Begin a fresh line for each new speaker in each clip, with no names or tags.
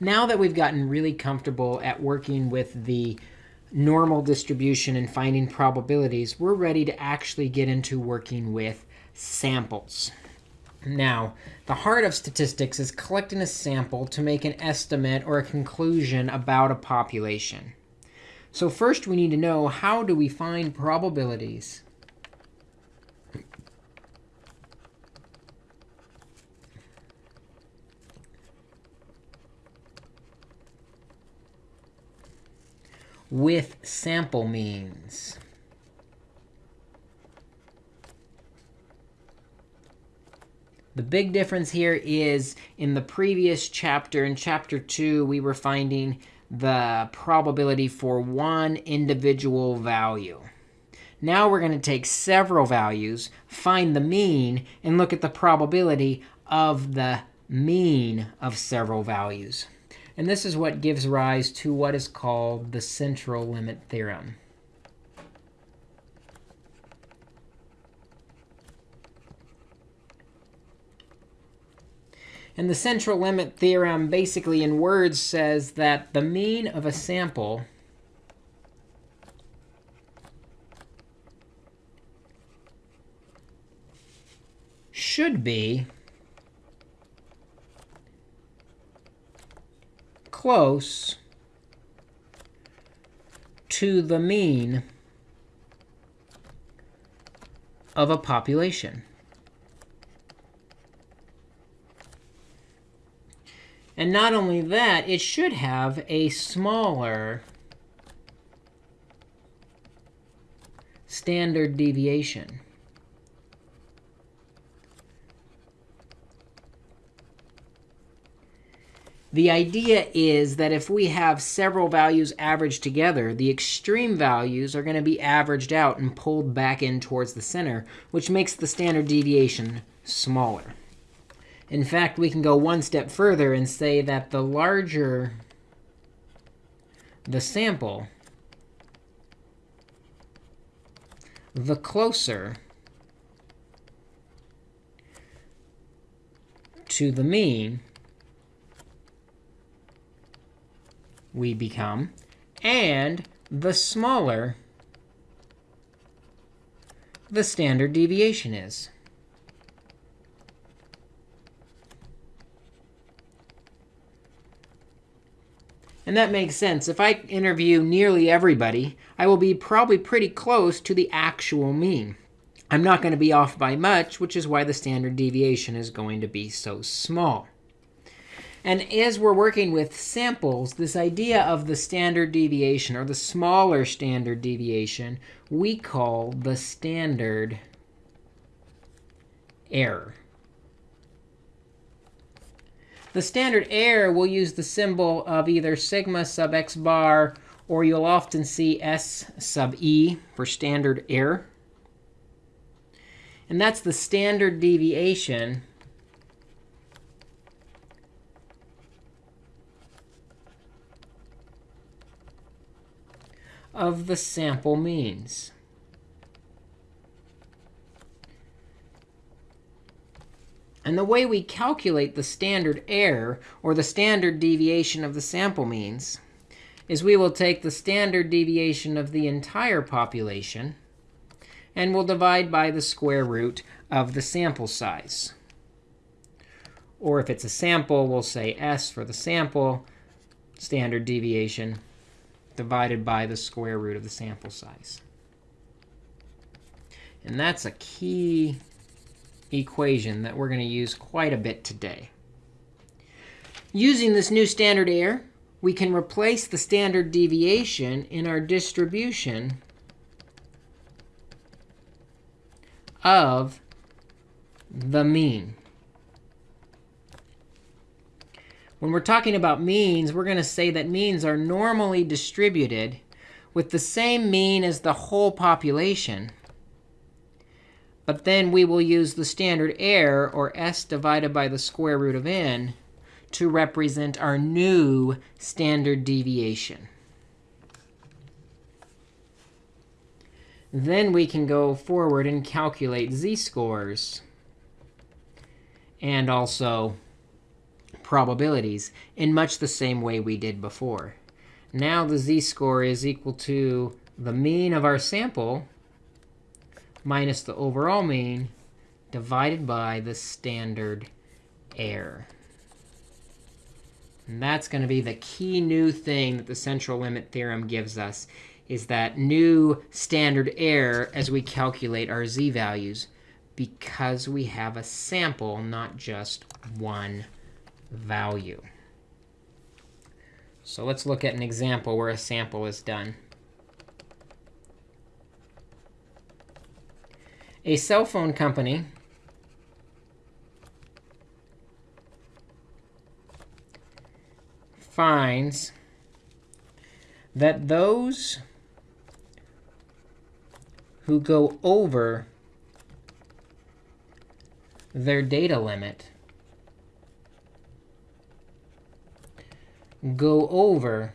Now that we've gotten really comfortable at working with the normal distribution and finding probabilities, we're ready to actually get into working with samples. Now, the heart of statistics is collecting a sample to make an estimate or a conclusion about a population. So first, we need to know how do we find probabilities with sample means. The big difference here is in the previous chapter, in chapter 2, we were finding the probability for one individual value. Now we're going to take several values, find the mean, and look at the probability of the mean of several values. And this is what gives rise to what is called the central limit theorem. And the central limit theorem basically in words says that the mean of a sample should be close to the mean of a population. And not only that, it should have a smaller standard deviation. The idea is that if we have several values averaged together, the extreme values are going to be averaged out and pulled back in towards the center, which makes the standard deviation smaller. In fact, we can go one step further and say that the larger the sample, the closer to the mean we become, and the smaller the standard deviation is. And that makes sense. If I interview nearly everybody, I will be probably pretty close to the actual mean. I'm not going to be off by much, which is why the standard deviation is going to be so small. And as we're working with samples, this idea of the standard deviation, or the smaller standard deviation, we call the standard error. The standard error will use the symbol of either sigma sub x bar, or you'll often see s sub e for standard error. And that's the standard deviation of the sample means. And the way we calculate the standard error, or the standard deviation of the sample means, is we will take the standard deviation of the entire population, and we'll divide by the square root of the sample size. Or if it's a sample, we'll say s for the sample, standard deviation divided by the square root of the sample size. And that's a key equation that we're going to use quite a bit today. Using this new standard error, we can replace the standard deviation in our distribution of the mean. When we're talking about means, we're going to say that means are normally distributed with the same mean as the whole population. But then we will use the standard error, or s divided by the square root of n, to represent our new standard deviation. Then we can go forward and calculate z-scores and also probabilities in much the same way we did before. Now the z-score is equal to the mean of our sample minus the overall mean divided by the standard error. And that's going to be the key new thing that the central limit theorem gives us, is that new standard error as we calculate our z-values because we have a sample, not just one value. So let's look at an example where a sample is done. A cell phone company finds that those who go over their data limit go over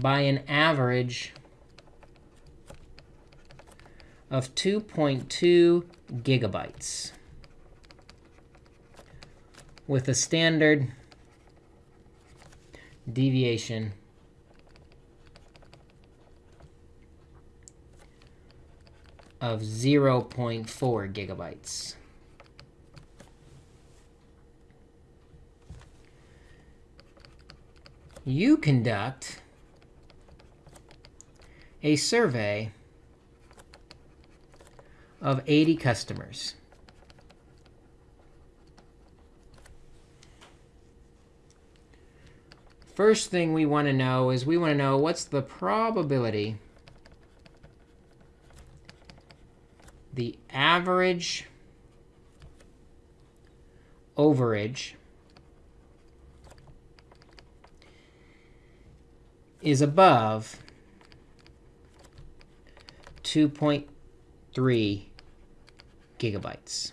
by an average of 2.2 gigabytes with a standard deviation of 0.4 gigabytes. You conduct a survey of 80 customers. First thing we want to know is we want to know what's the probability the average overage is above 2.3 gigabytes.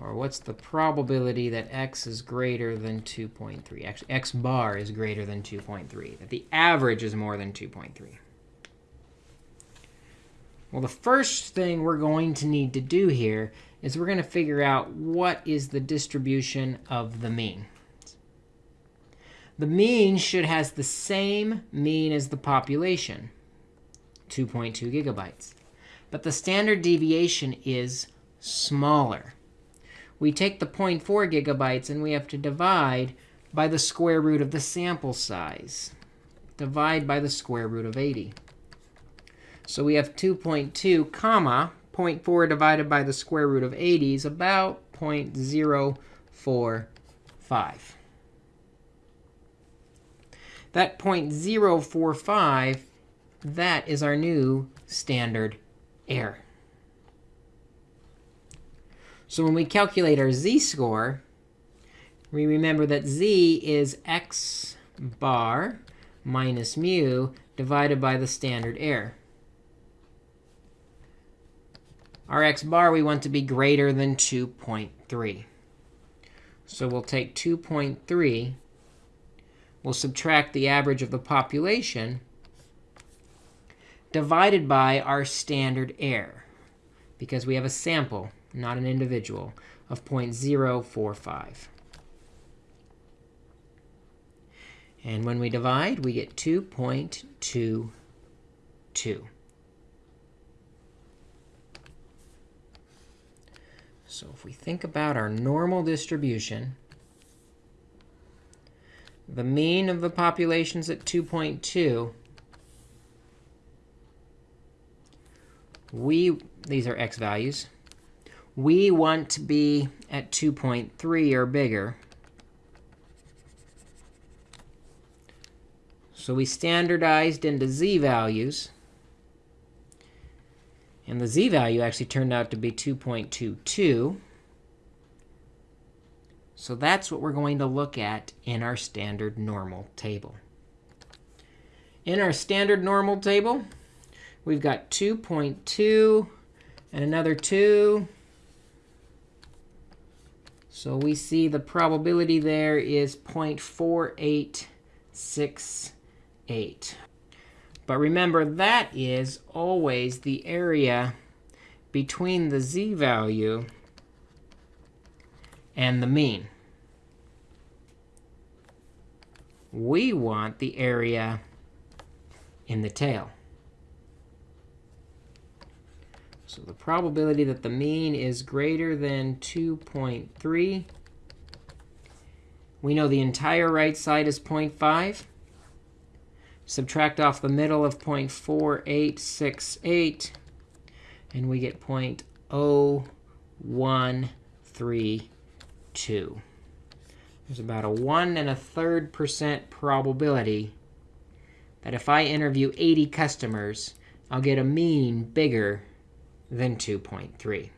Or what's the probability that x is greater than 2.3? Actually, x bar is greater than 2.3, that the average is more than 2.3. Well, the first thing we're going to need to do here is we're going to figure out what is the distribution of the mean. The mean should has the same mean as the population, 2.2 gigabytes. But the standard deviation is smaller. We take the 0.4 gigabytes, and we have to divide by the square root of the sample size. Divide by the square root of 80. So we have 2.2 comma 0.4 divided by the square root of 80 is about 0.045. That 0.045, that is our new standard error. So when we calculate our z-score, we remember that z is x bar minus mu divided by the standard error. Our x bar we want to be greater than 2.3. So we'll take 2.3 we'll subtract the average of the population divided by our standard error, because we have a sample, not an individual, of 0.045. And when we divide, we get 2.22. So if we think about our normal distribution, the mean of the population's at 2.2. We, these are x values. We want to be at 2.3 or bigger. So we standardized into z values. And the z value actually turned out to be 2.22. So that's what we're going to look at in our standard normal table. In our standard normal table, we've got 2.2 and another 2. So we see the probability there is 0.4868. But remember, that is always the area between the z-value and the mean. We want the area in the tail. So the probability that the mean is greater than 2.3. We know the entire right side is 0.5. Subtract off the middle of 0.4868, and we get 0.0132. There's about a 1 and a third percent probability that if I interview 80 customers, I'll get a mean bigger than 2.3.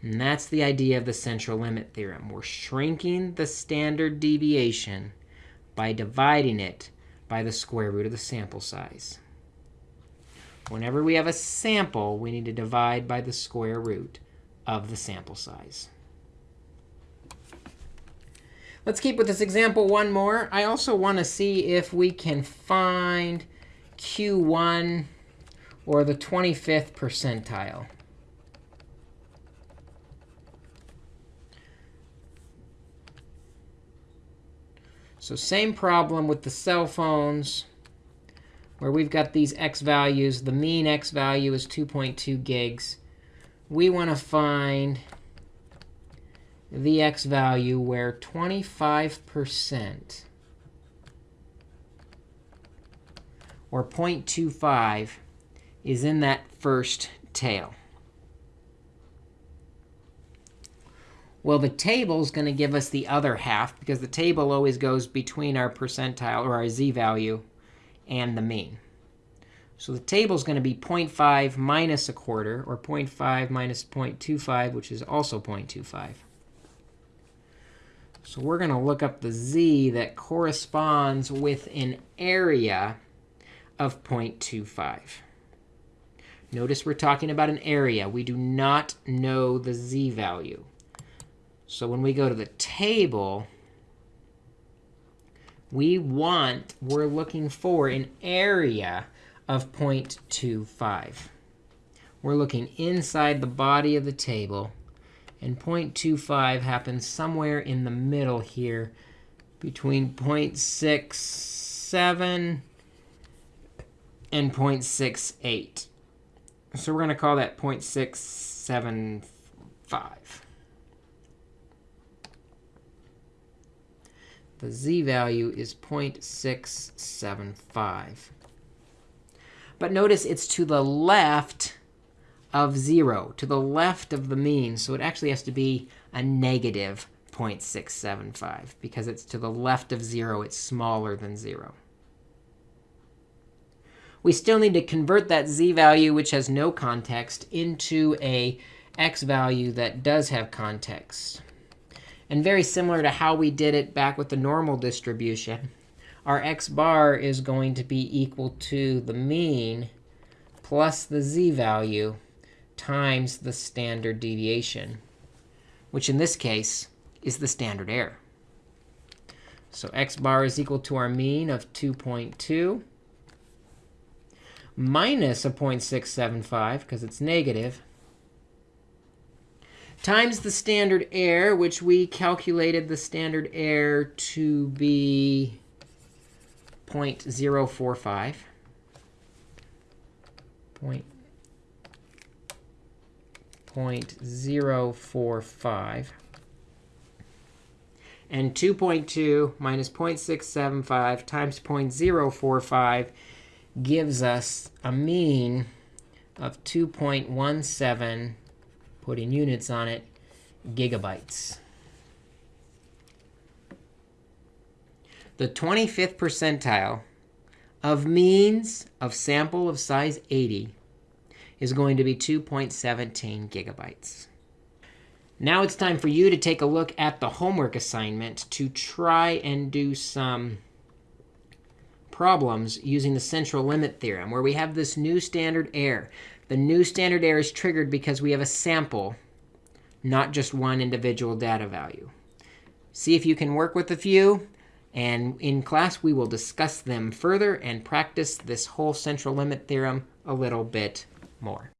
And that's the idea of the central limit theorem. We're shrinking the standard deviation by dividing it by the square root of the sample size. Whenever we have a sample, we need to divide by the square root of the sample size. Let's keep with this example one more. I also want to see if we can find Q1 or the 25th percentile. So same problem with the cell phones, where we've got these x values. The mean x value is 2.2 gigs. We want to find the x value where 25% or 0.25 is in that first tail. Well, the table is going to give us the other half, because the table always goes between our percentile, or our z-value, and the mean. So the table is going to be 0.5 minus a quarter, or 0.5 minus 0.25, which is also 0.25. So we're going to look up the z that corresponds with an area of 0.25. Notice we're talking about an area. We do not know the z value. So when we go to the table, we want, we're looking for an area of 0.25. We're looking inside the body of the table. And 0.25 happens somewhere in the middle here between 0.67 and 0.68. So we're going to call that 0.675. The z value is 0.675. But notice it's to the left of 0, to the left of the mean. So it actually has to be a negative 0.675. Because it's to the left of 0, it's smaller than 0. We still need to convert that z value, which has no context, into a x value that does have context. And very similar to how we did it back with the normal distribution, our x bar is going to be equal to the mean plus the z value times the standard deviation, which in this case is the standard error. So x bar is equal to our mean of 2.2 minus a 0.675, because it's negative, times the standard error, which we calculated the standard error to be 0.045. Point, 0.045. And 2.2 minus 0.675 times 0.045 gives us a mean of 2.17 putting units on it, gigabytes. The 25th percentile of means of sample of size 80 is going to be 2.17 gigabytes. Now it's time for you to take a look at the homework assignment to try and do some problems using the central limit theorem, where we have this new standard error. The new standard error is triggered because we have a sample, not just one individual data value. See if you can work with a few. And in class, we will discuss them further and practice this whole central limit theorem a little bit more.